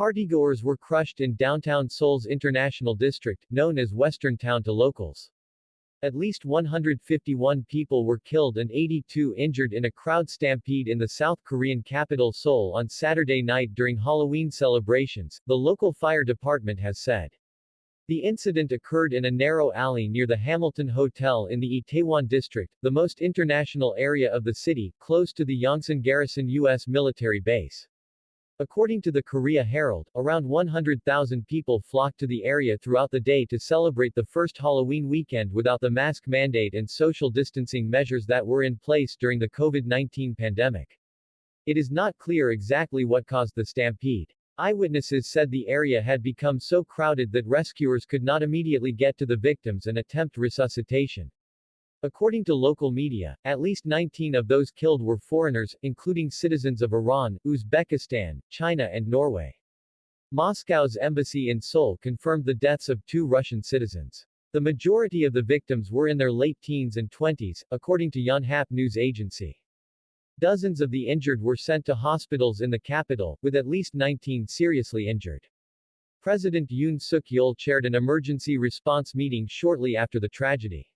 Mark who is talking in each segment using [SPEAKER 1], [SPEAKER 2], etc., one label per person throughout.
[SPEAKER 1] Partygoers were crushed in downtown Seoul's International District, known as Western Town to locals. At least 151 people were killed and 82 injured in a crowd stampede in the South Korean capital Seoul on Saturday night during Halloween celebrations, the local fire department has said. The incident occurred in a narrow alley near the Hamilton Hotel in the Itaewon district, the most international area of the city, close to the Yongsan Garrison U.S. military base. According to the Korea Herald, around 100,000 people flocked to the area throughout the day to celebrate the first Halloween weekend without the mask mandate and social distancing measures that were in place during the COVID-19 pandemic. It is not clear exactly what caused the stampede. Eyewitnesses said the area had become so crowded that rescuers could not immediately get to the victims and attempt resuscitation. According to local media, at least 19 of those killed were foreigners, including citizens of Iran, Uzbekistan, China and Norway. Moscow's embassy in Seoul confirmed the deaths of two Russian citizens. The majority of the victims were in their late teens and 20s, according to Yonhap news agency. Dozens of the injured were sent to hospitals in the capital, with at least 19 seriously injured. President Yoon Suk-yeol chaired an emergency response meeting shortly after the tragedy.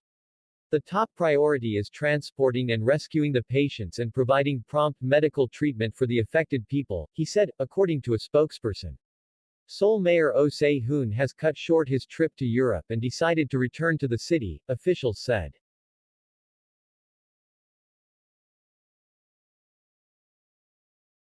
[SPEAKER 1] The top priority is transporting and rescuing the patients and providing prompt medical treatment for the affected people, he said, according to a spokesperson. Seoul Mayor Oh Se-hoon has cut short his trip to Europe and decided to return to the city, officials said.